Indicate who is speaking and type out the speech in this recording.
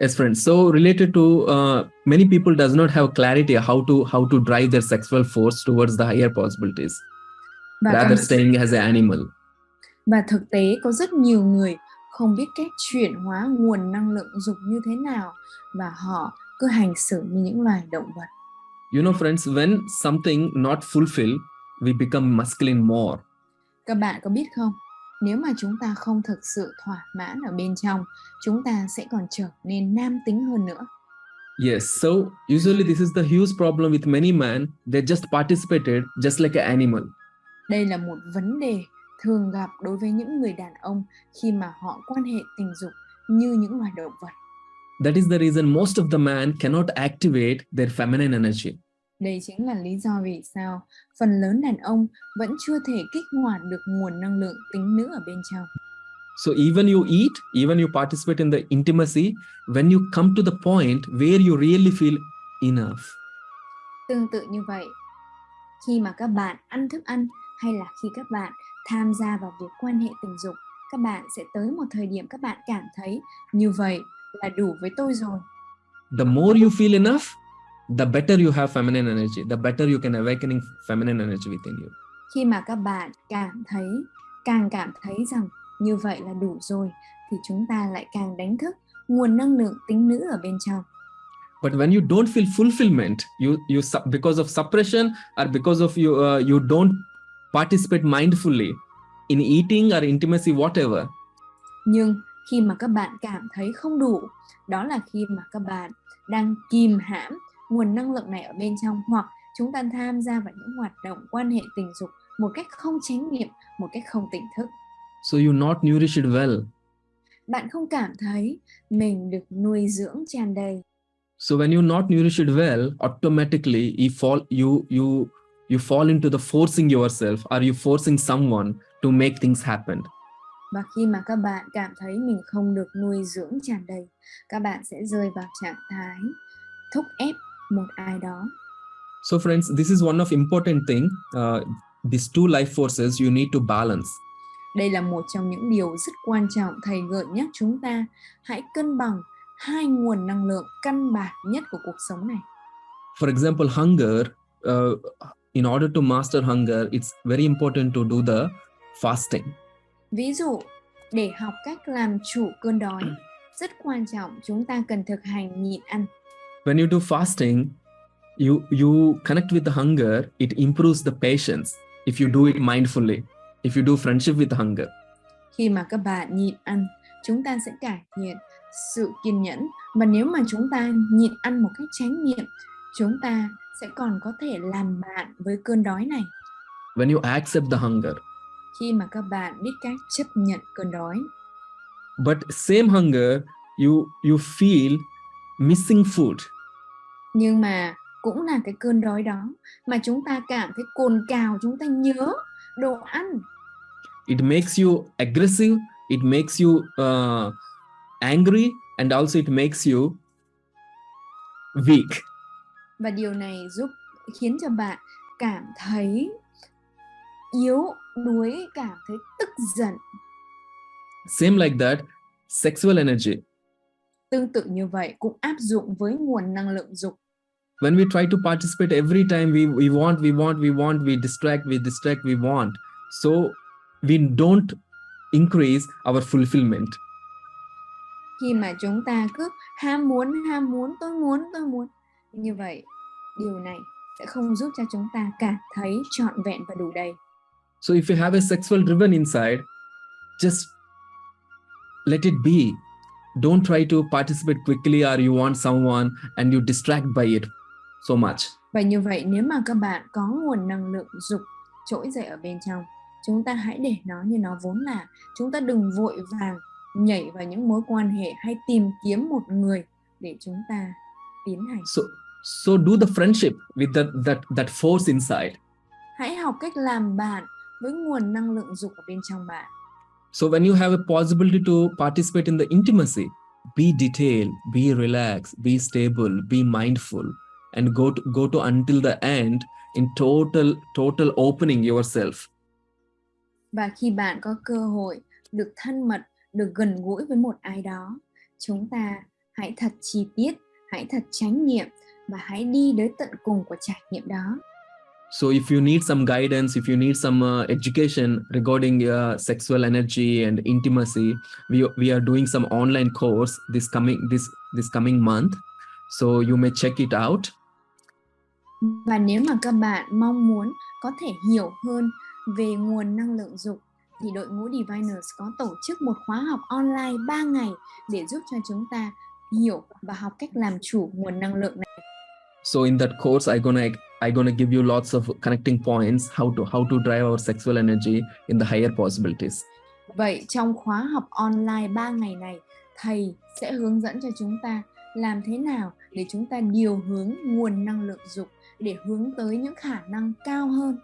Speaker 1: Yes, friends. So related to uh, many people does not have clarity how to how to drive their sexual force towards the higher possibilities,
Speaker 2: và
Speaker 1: rather staying as an animal.
Speaker 2: và thực tế có rất nhiều người không biết cách chuyển hóa nguồn năng lượng dục như thế nào và họ cứ hành xử như những loài động vật.
Speaker 1: You know, friends, when something not fulfilled, we become masculine more.
Speaker 2: Các bạn có biết không? Nếu mà chúng ta không thực sự thỏa mãn ở bên trong, chúng ta sẽ còn trở nên nam tính hơn nữa.
Speaker 1: Yes, so usually this is the huge problem with many men. They just participated just like an animal.
Speaker 2: Đây là một vấn đề thường gặp đối với những người đàn ông khi mà họ quan hệ tình dục như những loài động vật.
Speaker 1: That is the reason most of the men cannot activate their feminine energy.
Speaker 2: Đây chính là lý do vì sao phần lớn đàn ông vẫn chưa thể kích hoạt được nguồn năng lượng tính nữ ở bên trong.
Speaker 1: So even you eat, even you participate in the intimacy, when you come to the point where you really feel enough,
Speaker 2: Tương tự như vậy, khi mà các bạn ăn thức ăn hay là khi các bạn tham gia vào việc quan hệ tình dục, các bạn sẽ tới một thời điểm các bạn cảm thấy như vậy là đủ với tôi rồi.
Speaker 1: the more you feel enough, the better you have feminine energy, the better you can awakening feminine energy within you.
Speaker 2: Khi mà các bạn cảm thấy càng cảm thấy rằng như vậy là đủ rồi thì chúng ta lại càng đánh thức nguồn năng lượng tính nữ ở bên trong.
Speaker 1: But when you don't feel fulfillment, you you because of suppression or because of you uh, you don't participate mindfully in eating or intimacy, whatever.
Speaker 2: Nhưng khi mà các bạn cảm thấy không đủ, đó là khi mà các bạn đang kìm hãm nguồn năng lượng này ở bên trong hoặc chúng ta tham gia vào những hoạt động quan hệ tình dục một cách không chánh niệm, một cách không tỉnh thức.
Speaker 1: So you not nourish it well.
Speaker 2: Bạn không cảm thấy mình được nuôi dưỡng tràn đầy.
Speaker 1: So when you not nourish it well, automatically you fall you you you fall into the forcing yourself or you forcing someone to make things happen.
Speaker 2: Và khi mà các bạn cảm thấy mình không được nuôi dưỡng tràn đầy, các bạn sẽ rơi vào trạng thái thúc ép một ai đó.
Speaker 1: So friends, this is one of important thing. Uh, these two life forces you need to balance.
Speaker 2: Đây là một trong những điều rất quan trọng thầy gợi nhắc chúng ta hãy cân bằng hai nguồn năng lượng căn bản nhất của cuộc sống này.
Speaker 1: For example, hunger. Uh, in order to master hunger, it's very important to do the fasting.
Speaker 2: Ví dụ, để học cách làm chủ cơn đói, rất quan trọng chúng ta cần thực hành nhịn ăn.
Speaker 1: When you do fasting, you you connect with the hunger. It improves the patience if you do it mindfully. If you do friendship with hunger.
Speaker 2: Khi mà các bạn nhịn ăn, chúng ta sẽ cải thiện sự kiên nhẫn và nếu mà chúng ta nhịn ăn một cách chánh niệm, chúng ta sẽ còn có thể làm bạn với cơn đói này.
Speaker 1: When you accept the hunger,
Speaker 2: Khi mà các bạn biết cách chấp nhận cơn đói,
Speaker 1: but same hunger, you you feel missing food.
Speaker 2: nhưng mà cũng là cái cơn đói đó mà chúng ta cảm thấy cồn cào, chúng ta nhớ đồ ăn
Speaker 1: It makes you aggressive. It makes you uh, angry, and also it makes you weak.
Speaker 2: và điều này giúp khiến cho bạn cảm thấy yếu đuối cảm thấy tức giận
Speaker 1: Same like that, sexual energy.
Speaker 2: Tương tự như vậy cũng áp dụng với nguồn năng lượng dục
Speaker 1: When we try to participate every time we, we want, we want, we want, we distract, we distract, we want. So we don't increase our fulfillment.
Speaker 2: khi mà chúng ta cứ ham muốn ham muốn tôi muốn tôi muốn như vậy điều này sẽ không giúp cho chúng ta cảm thấy trọn vẹn và đủ đầy
Speaker 1: So if you have a sexual driven inside, just let it be. Don't try to participate quickly or you want someone and you distract by it so much.
Speaker 2: và như vậy nếu mà các bạn có nguồn năng lượng dục trỗi dậy ở bên trong chúng ta hãy để nó như nó vốn là chúng ta đừng vội vàng nhảy vào những mối quan hệ hay tìm kiếm một người để chúng ta tiến hành
Speaker 1: So so do the friendship with that that that force inside.
Speaker 2: hãy học cách làm bạn với nguồn năng lượng dục ở bên trong bạn
Speaker 1: So when you have a possibility to participate in the intimacy, be detailed, be relaxed, be stable, be mindful, and go to, go to until the end in total total opening yourself.
Speaker 2: và khi bạn có cơ hội được thân mật được gần gũi với một ai đó chúng ta hãy thật chi tiết hãy thật chánh niệm và hãy đi đến tận cùng của trải nghiệm đó
Speaker 1: So if you need some guidance, if you need some uh, education regarding uh, sexual energy and intimacy, we we are doing some online course this coming this this coming month. So you may check it out.
Speaker 2: và nếu mà các bạn mong muốn có thể hiểu hơn về nguồn năng lượng dục thì đội ngũ Diviners có tổ chức một khóa học online 3 ngày để giúp cho chúng ta hiểu và học cách làm chủ nguồn năng lượng này.
Speaker 1: So in that course, I gonna i'm going to give you lots of connecting points how to how to drive our sexual energy in the higher possibilities.
Speaker 2: Vậy trong khóa học online 3 ngày này, thầy sẽ hướng dẫn cho chúng ta làm thế nào để chúng ta điều hướng nguồn năng lượng dục để hướng tới những khả năng cao hơn